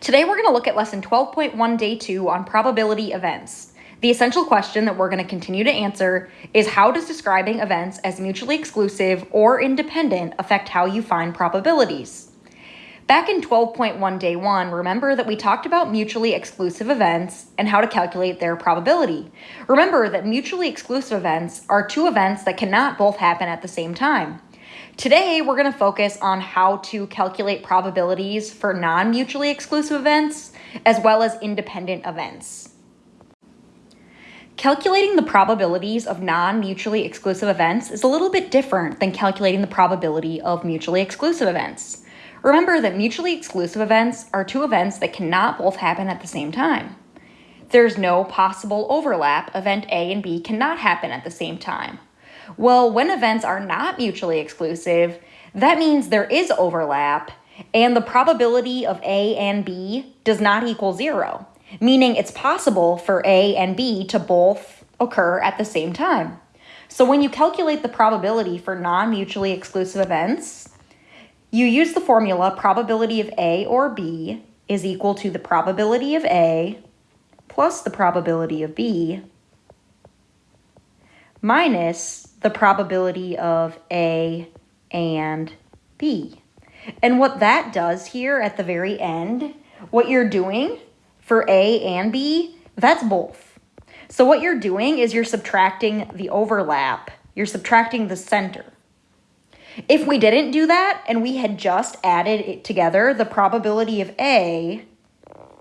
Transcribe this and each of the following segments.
Today we're going to look at lesson 12.1 day 2 on probability events. The essential question that we're going to continue to answer is how does describing events as mutually exclusive or independent affect how you find probabilities? Back in 12.1 day 1, remember that we talked about mutually exclusive events and how to calculate their probability. Remember that mutually exclusive events are two events that cannot both happen at the same time. Today, we're going to focus on how to calculate probabilities for non-mutually exclusive events, as well as independent events. Calculating the probabilities of non-mutually exclusive events is a little bit different than calculating the probability of mutually exclusive events. Remember that mutually exclusive events are two events that cannot both happen at the same time. There's no possible overlap. Event A and B cannot happen at the same time. Well, when events are not mutually exclusive, that means there is overlap and the probability of A and B does not equal zero, meaning it's possible for A and B to both occur at the same time. So when you calculate the probability for non-mutually exclusive events, you use the formula probability of A or B is equal to the probability of A plus the probability of B minus the probability of A and B. And what that does here at the very end, what you're doing for A and B, that's both. So what you're doing is you're subtracting the overlap. You're subtracting the center. If we didn't do that and we had just added it together, the probability of A,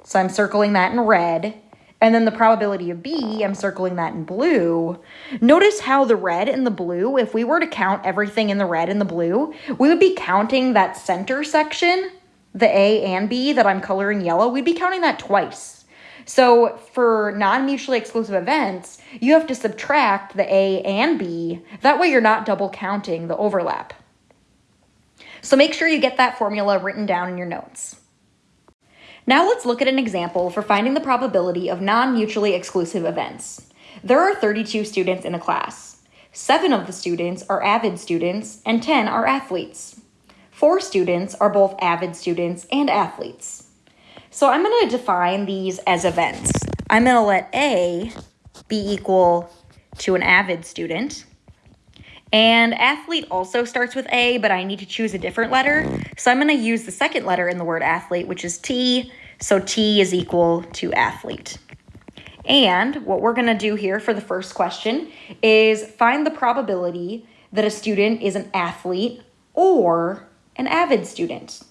so I'm circling that in red, and then the probability of B, I'm circling that in blue. Notice how the red and the blue, if we were to count everything in the red and the blue, we would be counting that center section, the A and B that I'm coloring yellow, we'd be counting that twice. So for non-mutually exclusive events, you have to subtract the A and B. That way you're not double counting the overlap. So make sure you get that formula written down in your notes. Now let's look at an example for finding the probability of non-mutually exclusive events. There are 32 students in a class. Seven of the students are avid students and 10 are athletes. Four students are both avid students and athletes. So I'm going to define these as events. I'm going to let A be equal to an avid student. And athlete also starts with A, but I need to choose a different letter. So I'm going to use the second letter in the word athlete, which is T. So T is equal to athlete. And what we're going to do here for the first question is find the probability that a student is an athlete or an avid student.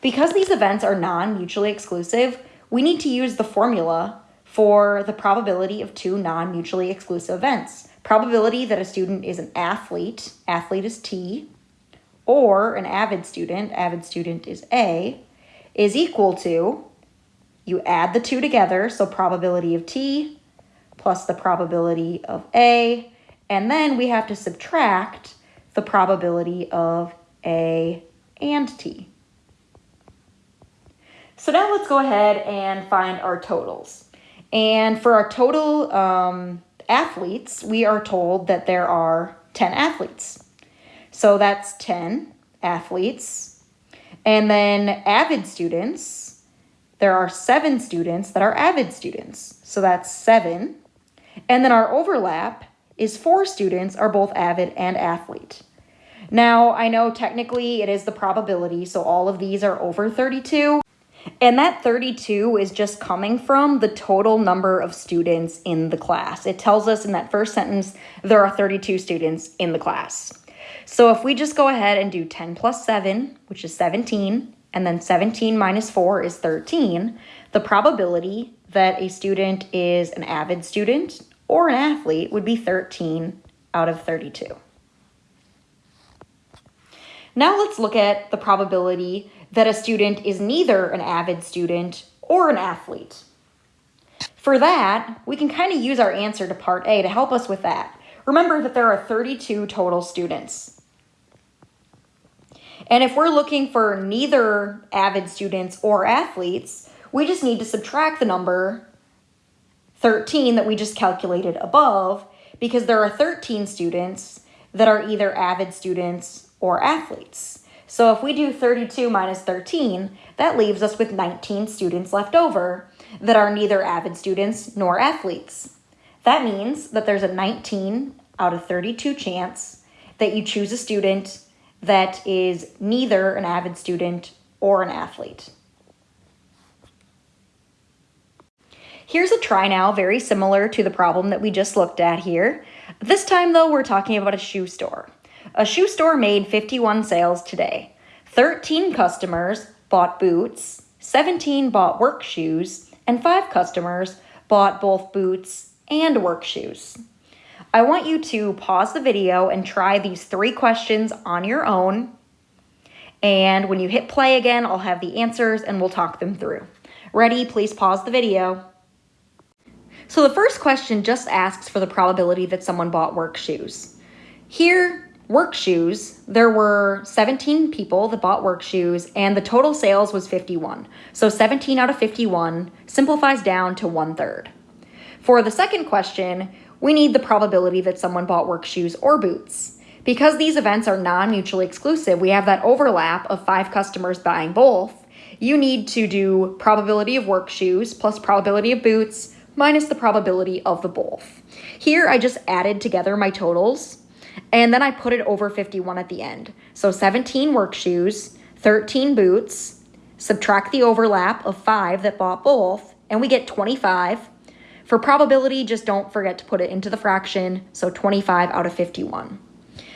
Because these events are non-mutually exclusive, we need to use the formula for the probability of two non-mutually exclusive events. Probability that a student is an athlete, athlete is T, or an avid student, avid student is A, is equal to, you add the two together, so probability of T plus the probability of A, and then we have to subtract the probability of A and T. So now let's go ahead and find our totals. And for our total um, athletes, we are told that there are 10 athletes. So that's 10 athletes. And then avid students, there are seven students that are avid students. So that's seven. And then our overlap is four students are both avid and athlete. Now, I know technically it is the probability, so all of these are over 32. And that 32 is just coming from the total number of students in the class. It tells us in that first sentence, there are 32 students in the class. So if we just go ahead and do 10 plus 7, which is 17, and then 17 minus 4 is 13, the probability that a student is an avid student or an athlete would be 13 out of 32. Now let's look at the probability that a student is neither an avid student or an athlete. For that, we can kind of use our answer to part A to help us with that. Remember that there are 32 total students. And if we're looking for neither avid students or athletes, we just need to subtract the number 13 that we just calculated above because there are 13 students that are either avid students or athletes. So if we do 32 minus 13, that leaves us with 19 students left over that are neither avid students nor athletes. That means that there's a 19 out of 32 chance that you choose a student that is neither an avid student or an athlete. Here's a try now very similar to the problem that we just looked at here. This time though, we're talking about a shoe store. A shoe store made 51 sales today. 13 customers bought boots, 17 bought work shoes, and 5 customers bought both boots and work shoes. I want you to pause the video and try these three questions on your own. And when you hit play again, I'll have the answers and we'll talk them through. Ready? Please pause the video. So the first question just asks for the probability that someone bought work shoes. Here, work shoes, there were 17 people that bought work shoes and the total sales was 51. So 17 out of 51 simplifies down to one third. For the second question, we need the probability that someone bought work shoes or boots. Because these events are non-mutually exclusive, we have that overlap of five customers buying both. You need to do probability of work shoes plus probability of boots minus the probability of the both. Here I just added together my totals and then I put it over 51 at the end. So 17 work shoes, 13 boots, subtract the overlap of five that bought both, and we get 25. For probability, just don't forget to put it into the fraction, so 25 out of 51.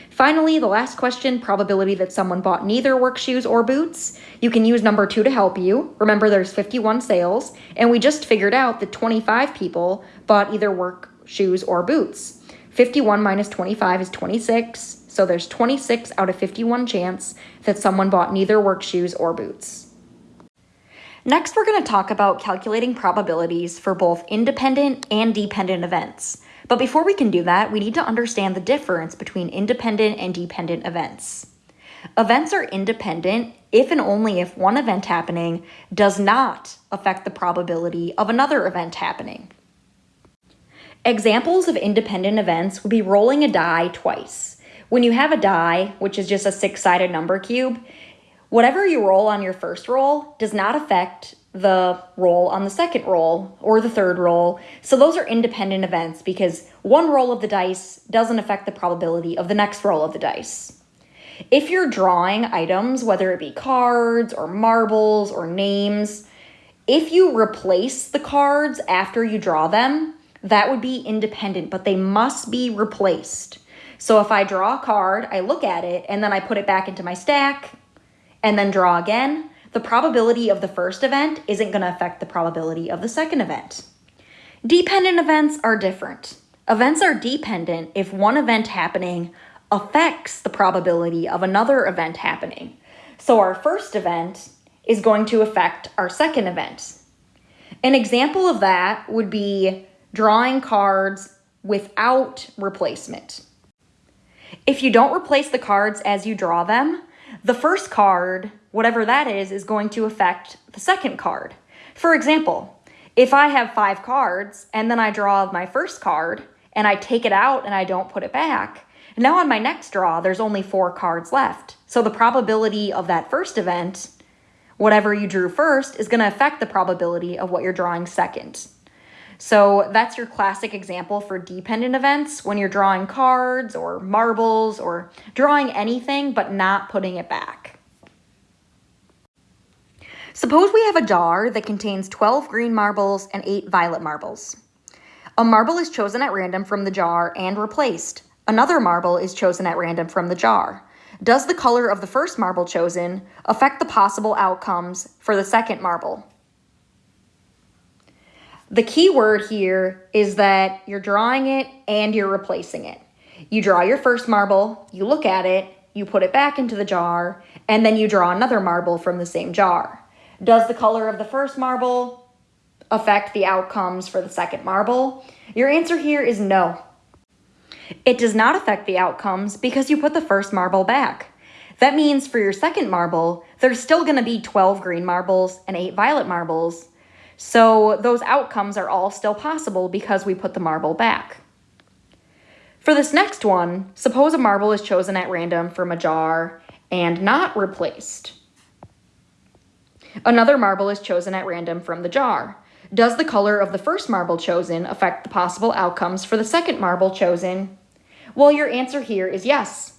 Finally, the last question, probability that someone bought neither work shoes or boots. You can use number two to help you. Remember, there's 51 sales, and we just figured out that 25 people bought either work shoes or boots. 51 minus 25 is 26, so there's 26 out of 51 chance that someone bought neither work shoes or boots. Next, we're going to talk about calculating probabilities for both independent and dependent events. But before we can do that, we need to understand the difference between independent and dependent events. Events are independent if and only if one event happening does not affect the probability of another event happening. Examples of independent events would be rolling a die twice. When you have a die, which is just a six-sided number cube, whatever you roll on your first roll does not affect the roll on the second roll or the third roll. So those are independent events because one roll of the dice doesn't affect the probability of the next roll of the dice. If you're drawing items, whether it be cards or marbles or names, if you replace the cards after you draw them, that would be independent, but they must be replaced. So if I draw a card, I look at it, and then I put it back into my stack, and then draw again, the probability of the first event isn't going to affect the probability of the second event. Dependent events are different. Events are dependent if one event happening affects the probability of another event happening. So our first event is going to affect our second event. An example of that would be drawing cards without replacement. If you don't replace the cards as you draw them, the first card, whatever that is, is going to affect the second card. For example, if I have five cards and then I draw my first card and I take it out and I don't put it back, now on my next draw, there's only four cards left. So the probability of that first event, whatever you drew first, is going to affect the probability of what you're drawing second. So that's your classic example for dependent events when you're drawing cards or marbles or drawing anything but not putting it back. Suppose we have a jar that contains 12 green marbles and 8 violet marbles. A marble is chosen at random from the jar and replaced. Another marble is chosen at random from the jar. Does the color of the first marble chosen affect the possible outcomes for the second marble? The key word here is that you're drawing it and you're replacing it. You draw your first marble, you look at it, you put it back into the jar, and then you draw another marble from the same jar. Does the color of the first marble affect the outcomes for the second marble? Your answer here is no. It does not affect the outcomes because you put the first marble back. That means for your second marble, there's still going to be 12 green marbles and 8 violet marbles, so those outcomes are all still possible because we put the marble back. For this next one, suppose a marble is chosen at random from a jar and not replaced. Another marble is chosen at random from the jar. Does the color of the first marble chosen affect the possible outcomes for the second marble chosen? Well, your answer here is yes.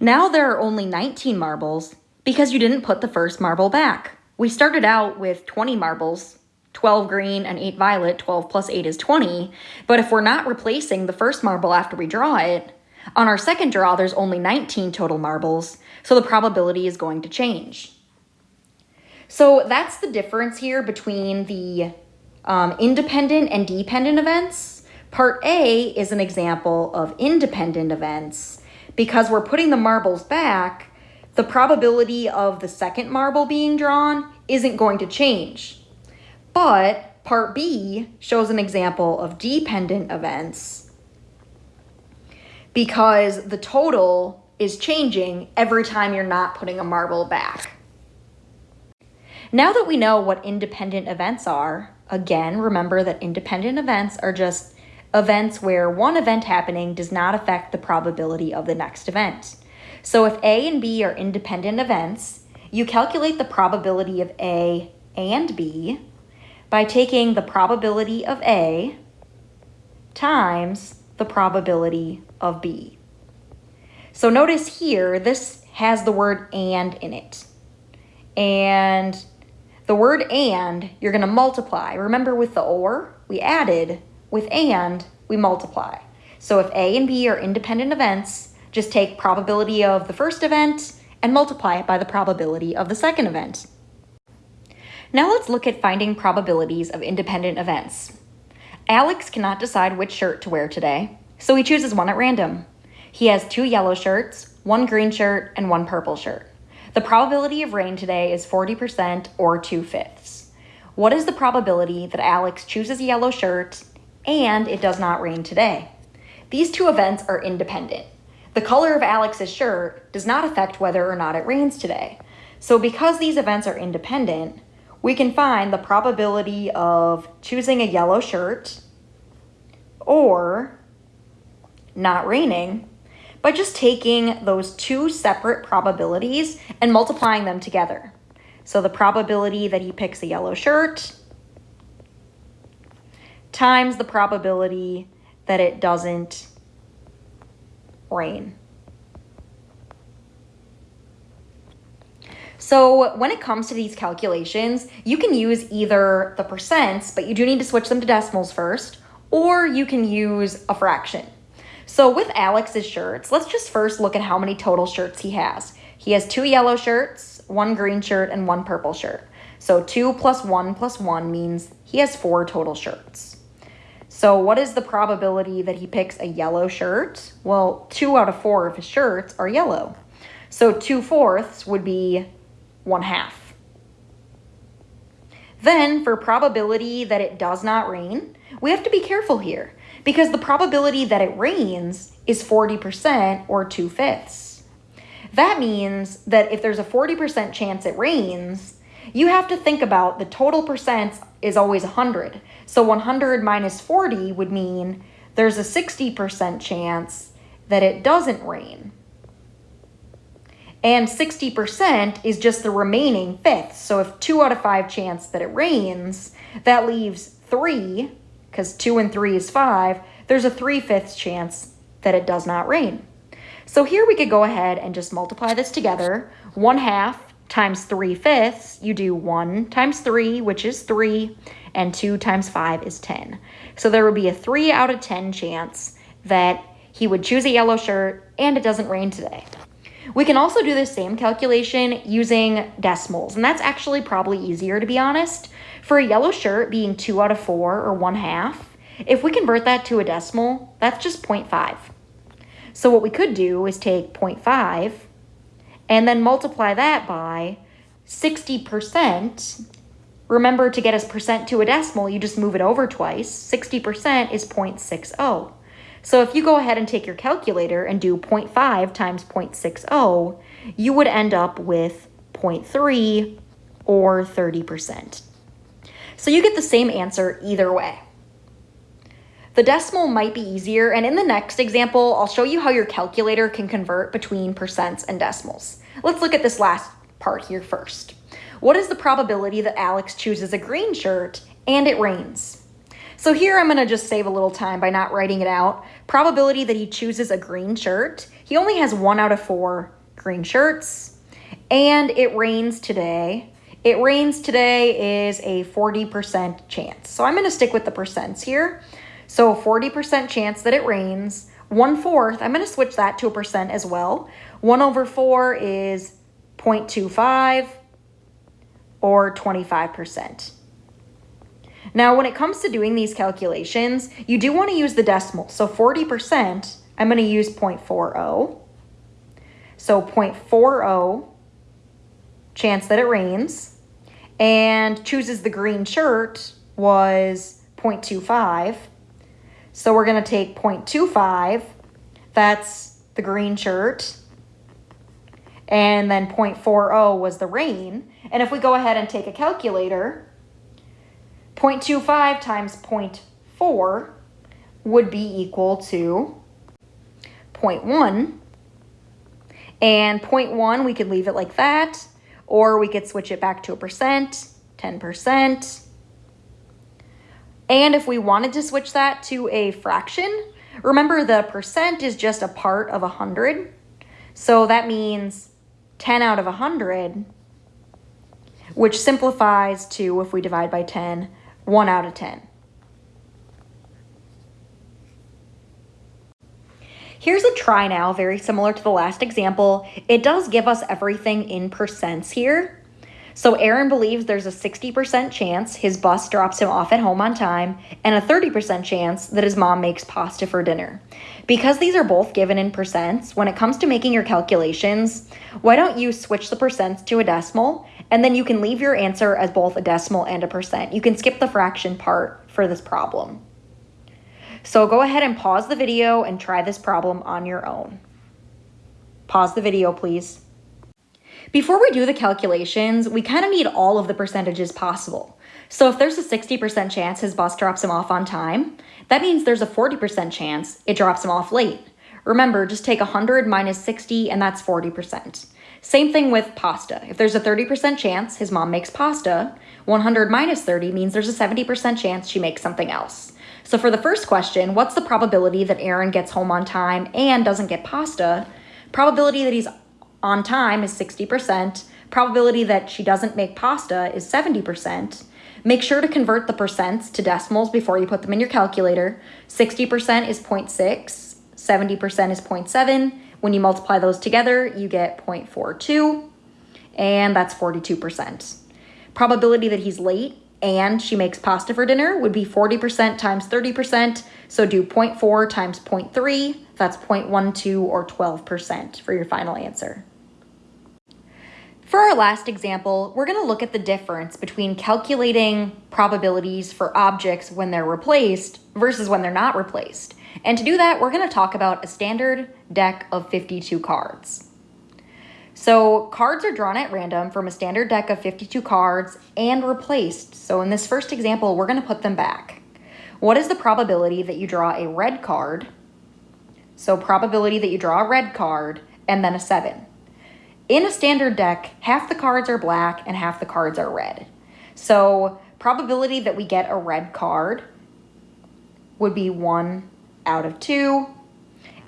Now there are only 19 marbles because you didn't put the first marble back. We started out with 20 marbles, 12 green and 8 violet, 12 plus 8 is 20. But if we're not replacing the first marble after we draw it, on our second draw there's only 19 total marbles, so the probability is going to change. So that's the difference here between the um, independent and dependent events. Part A is an example of independent events. Because we're putting the marbles back, the probability of the second marble being drawn isn't going to change. But part B shows an example of dependent events because the total is changing every time you're not putting a marble back. Now that we know what independent events are, again, remember that independent events are just events where one event happening does not affect the probability of the next event. So if A and B are independent events, you calculate the probability of A and B by taking the probability of A times the probability of B. So notice here, this has the word and in it. And the word and, you're going to multiply. Remember with the or, we added. With and, we multiply. So if A and B are independent events, just take probability of the first event and multiply it by the probability of the second event. Now let's look at finding probabilities of independent events. Alex cannot decide which shirt to wear today, so he chooses one at random. He has two yellow shirts, one green shirt, and one purple shirt. The probability of rain today is 40% or 2 fifths. What is the probability that Alex chooses a yellow shirt and it does not rain today? These two events are independent. The color of Alex's shirt does not affect whether or not it rains today. So because these events are independent, we can find the probability of choosing a yellow shirt or not raining by just taking those two separate probabilities and multiplying them together. So the probability that he picks a yellow shirt times the probability that it doesn't rain. So when it comes to these calculations, you can use either the percents, but you do need to switch them to decimals first, or you can use a fraction. So with Alex's shirts, let's just first look at how many total shirts he has. He has two yellow shirts, one green shirt, and one purple shirt. So 2 plus 1 plus 1 means he has four total shirts. So what is the probability that he picks a yellow shirt? Well, 2 out of 4 of his shirts are yellow. So 2 fourths would be 1 half. Then for probability that it does not rain, we have to be careful here because the probability that it rains is 40% or 2 fifths. That means that if there's a 40% chance it rains, you have to think about the total percent is always 100. So 100 minus 40 would mean there's a 60% chance that it doesn't rain. And 60% is just the remaining fifth. So if 2 out of 5 chance that it rains, that leaves 3 because 2 and 3 is 5, there's a 3 fifths chance that it does not rain. So here we could go ahead and just multiply this together. 1 half times 3 fifths, you do 1 times 3, which is 3, and 2 times 5 is 10. So there would be a 3 out of 10 chance that he would choose a yellow shirt and it doesn't rain today. We can also do the same calculation using decimals, and that's actually probably easier to be honest. For a yellow shirt being 2 out of 4 or 1 half, if we convert that to a decimal, that's just 0.5. So what we could do is take 0.5 and then multiply that by 60%. Remember to get a percent to a decimal, you just move it over twice. 60% is 0.60. So if you go ahead and take your calculator and do 0.5 times 0.60, you would end up with 0.3 or 30%. So you get the same answer either way. The decimal might be easier, and in the next example, I'll show you how your calculator can convert between percents and decimals. Let's look at this last part here first. What is the probability that Alex chooses a green shirt and it rains? So here I'm gonna just save a little time by not writing it out. Probability that he chooses a green shirt. He only has one out of four green shirts. And it rains today. It rains today is a 40% chance. So I'm gonna stick with the percents here. So 40% chance that it rains. One fourth, I'm going to switch that to a percent as well. 1 over 4 is 0.25 or 25%. Now, when it comes to doing these calculations, you do want to use the decimal. So 40%, I'm going to use 0.40. So 0.40 chance that it rains. And chooses the green shirt was 0.25. So we're going to take 0.25, that's the green shirt, and then 0.40 was the rain. And if we go ahead and take a calculator, 0.25 times 0.4 would be equal to 0.1. And 0.1, we could leave it like that, or we could switch it back to a percent, 10%. And if we wanted to switch that to a fraction, remember the percent is just a part of 100. So that means 10 out of 100, which simplifies to, if we divide by 10, 1 out of 10. Here's a try now, very similar to the last example. It does give us everything in percents here. So Aaron believes there's a 60% chance his bus drops him off at home on time and a 30% chance that his mom makes pasta for dinner. Because these are both given in percents, when it comes to making your calculations, why don't you switch the percents to a decimal and then you can leave your answer as both a decimal and a percent. You can skip the fraction part for this problem. So go ahead and pause the video and try this problem on your own. Pause the video, please. Before we do the calculations, we kind of need all of the percentages possible. So if there's a 60% chance his boss drops him off on time, that means there's a 40% chance it drops him off late. Remember, just take 100 minus 60 and that's 40%. Same thing with pasta. If there's a 30% chance his mom makes pasta, 100 minus 30 means there's a 70% chance she makes something else. So for the first question, what's the probability that Aaron gets home on time and doesn't get pasta? Probability that he's on time is 60%. Probability that she doesn't make pasta is 70%. Make sure to convert the percents to decimals before you put them in your calculator. 60% is 0.6, 70% is 0.7. When you multiply those together, you get 0.42, and that's 42%. Probability that he's late and she makes pasta for dinner would be 40% times 30%. So do 0.4 times 0.3, that's 0.12 or 12% for your final answer. For our last example, we're going to look at the difference between calculating probabilities for objects when they're replaced versus when they're not replaced. And to do that, we're going to talk about a standard deck of 52 cards. So cards are drawn at random from a standard deck of 52 cards and replaced. So in this first example, we're going to put them back. What is the probability that you draw a red card? So probability that you draw a red card and then a 7. In a standard deck, half the cards are black and half the cards are red. So probability that we get a red card would be 1 out of 2.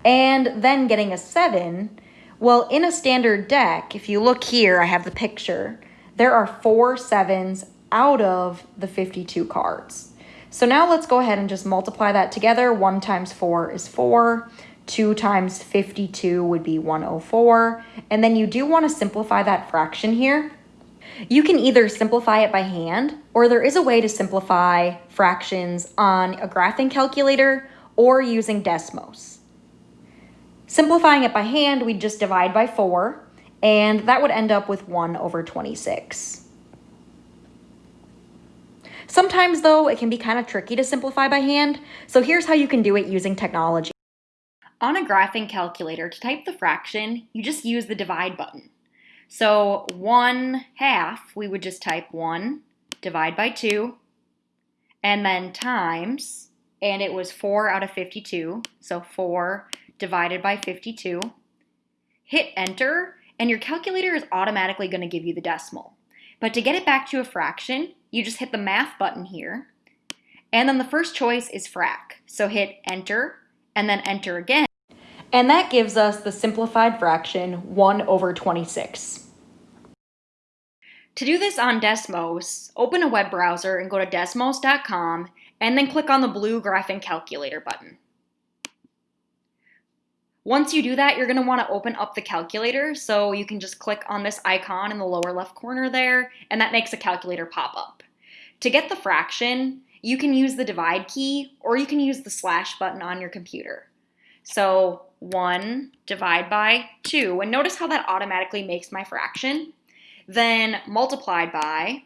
And then getting a 7, well, in a standard deck, if you look here, I have the picture, there are four sevens out of the 52 cards. So now let's go ahead and just multiply that together. 1 times 4 is 4. 2 times 52 would be 104. And then you do want to simplify that fraction here. You can either simplify it by hand, or there is a way to simplify fractions on a graphing calculator or using Desmos. Simplifying it by hand, we'd just divide by 4, and that would end up with 1 over 26. Sometimes, though, it can be kind of tricky to simplify by hand, so here's how you can do it using technology. On a graphing calculator, to type the fraction, you just use the divide button. So 1 half, we would just type 1, divide by 2, and then times and it was 4 out of 52. So 4 divided by 52. Hit enter, and your calculator is automatically going to give you the decimal. But to get it back to a fraction, you just hit the math button here. And then the first choice is frac. So hit enter, and then enter again. And that gives us the simplified fraction 1 over 26. To do this on Desmos, open a web browser and go to desmos.com and then click on the blue graphing calculator button. Once you do that, you're going to want to open up the calculator, so you can just click on this icon in the lower left corner there, and that makes a calculator pop up. To get the fraction, you can use the divide key, or you can use the slash button on your computer. So 1 divide by 2, and notice how that automatically makes my fraction. Then multiplied by,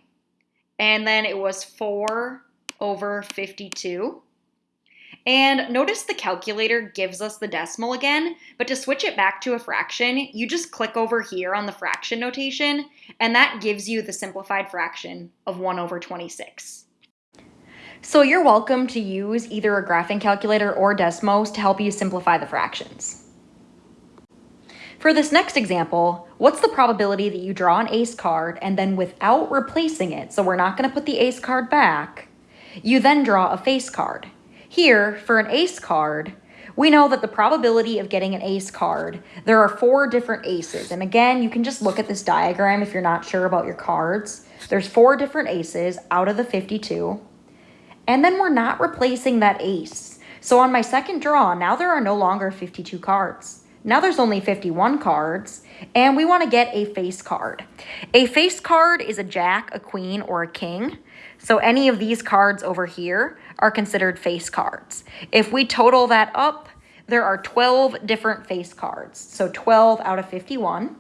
and then it was 4 over 52. And notice the calculator gives us the decimal again, but to switch it back to a fraction, you just click over here on the fraction notation, and that gives you the simplified fraction of 1 over 26. So you're welcome to use either a graphing calculator or Desmos to help you simplify the fractions. For this next example, what's the probability that you draw an ace card and then without replacing it, so we're not going to put the ace card back, you then draw a face card. Here, for an ace card, we know that the probability of getting an ace card, there are four different aces. And again, you can just look at this diagram if you're not sure about your cards. There's four different aces out of the 52. And then we're not replacing that ace. So on my second draw, now there are no longer 52 cards. Now there's only 51 cards, and we want to get a face card. A face card is a jack, a queen, or a king. So any of these cards over here are considered face cards. If we total that up, there are 12 different face cards. So 12 out of 51.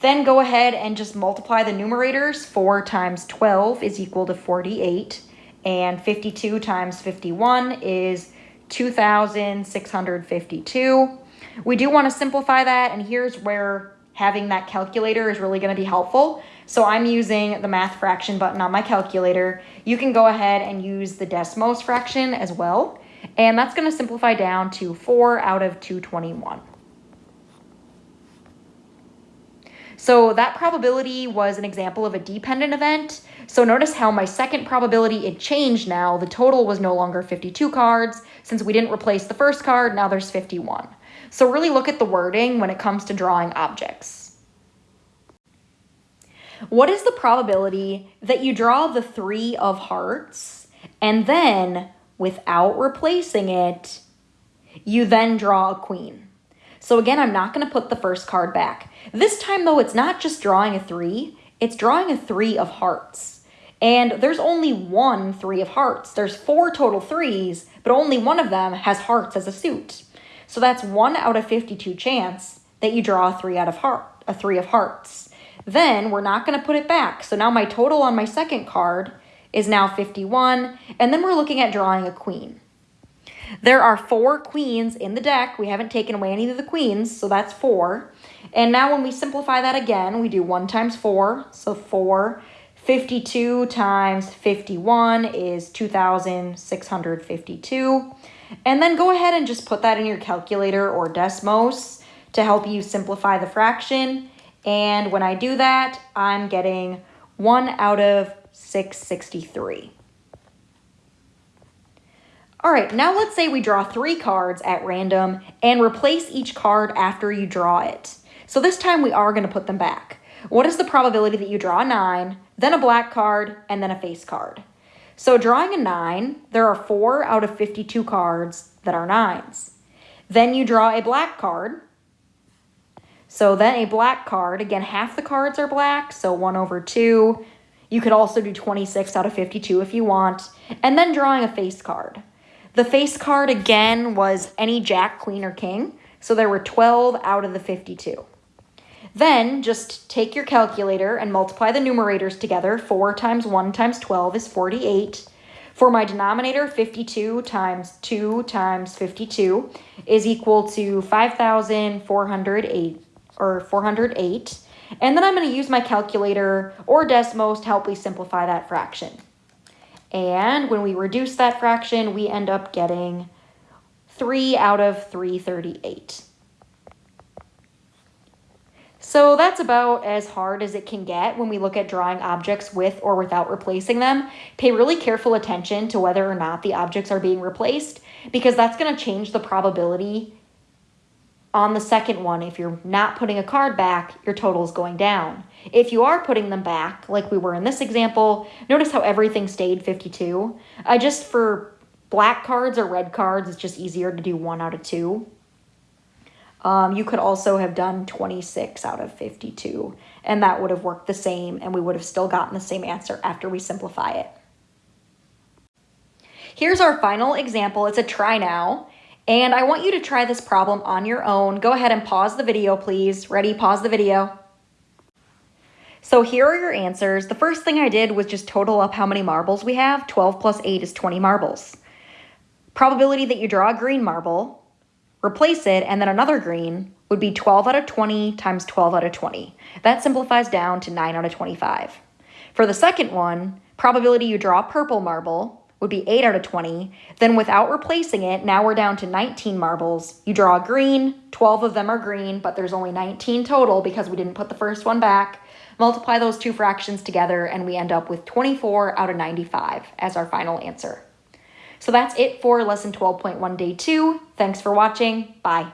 Then go ahead and just multiply the numerators. 4 times 12 is equal to 48. And 52 times 51 is 2,652. We do want to simplify that, and here's where having that calculator is really going to be helpful. So I'm using the math fraction button on my calculator. You can go ahead and use the Desmos fraction as well. And that's going to simplify down to 4 out of 221. So that probability was an example of a dependent event. So notice how my second probability, it changed now. The total was no longer 52 cards. Since we didn't replace the first card, now there's 51. So really look at the wording when it comes to drawing objects. What is the probability that you draw the three of hearts and then without replacing it, you then draw a queen? So again, I'm not going to put the first card back. This time though, it's not just drawing a three, it's drawing a three of hearts. And there's only one three of hearts. There's four total threes, but only one of them has hearts as a suit. So that's one out of 52 chance that you draw a three out of heart, a three of hearts. Then we're not going to put it back. So now my total on my second card is now 51. And then we're looking at drawing a queen. There are four queens in the deck. We haven't taken away any of the queens, so that's four. And now when we simplify that again, we do 1 times 4, so 4. 52 times 51 is 2,652. And then go ahead and just put that in your calculator or Desmos to help you simplify the fraction. And when I do that, I'm getting 1 out of 663. All right, now let's say we draw three cards at random and replace each card after you draw it. So this time we are going to put them back. What is the probability that you draw a 9, then a black card, and then a face card? So drawing a 9, there are 4 out of 52 cards that are 9s. Then you draw a black card, so then a black card, again, half the cards are black, so 1 over 2. You could also do 26 out of 52 if you want. And then drawing a face card. The face card, again, was any jack, queen, or king. So there were 12 out of the 52. Then just take your calculator and multiply the numerators together. 4 times 1 times 12 is 48. For my denominator, 52 times 2 times 52 is equal to 5,408 or 408. And then I'm going to use my calculator or Desmos to help me simplify that fraction. And when we reduce that fraction, we end up getting 3 out of 338. So that's about as hard as it can get when we look at drawing objects with or without replacing them. Pay really careful attention to whether or not the objects are being replaced because that's going to change the probability on the second one. If you're not putting a card back, your total is going down. If you are putting them back, like we were in this example, notice how everything stayed 52. Uh, just for black cards or red cards, it's just easier to do one out of two. Um, you could also have done 26 out of 52, and that would have worked the same, and we would have still gotten the same answer after we simplify it. Here's our final example. It's a try now, and I want you to try this problem on your own. Go ahead and pause the video, please. Ready? Pause the video. So here are your answers. The first thing I did was just total up how many marbles we have. 12 plus 8 is 20 marbles. Probability that you draw a green marble replace it, and then another green would be 12 out of 20 times 12 out of 20. That simplifies down to 9 out of 25. For the second one, probability you draw a purple marble would be 8 out of 20. Then without replacing it, now we're down to 19 marbles. You draw a green, 12 of them are green, but there's only 19 total because we didn't put the first one back. Multiply those two fractions together and we end up with 24 out of 95 as our final answer. So that's it for lesson 12.1 day two. Thanks for watching. Bye.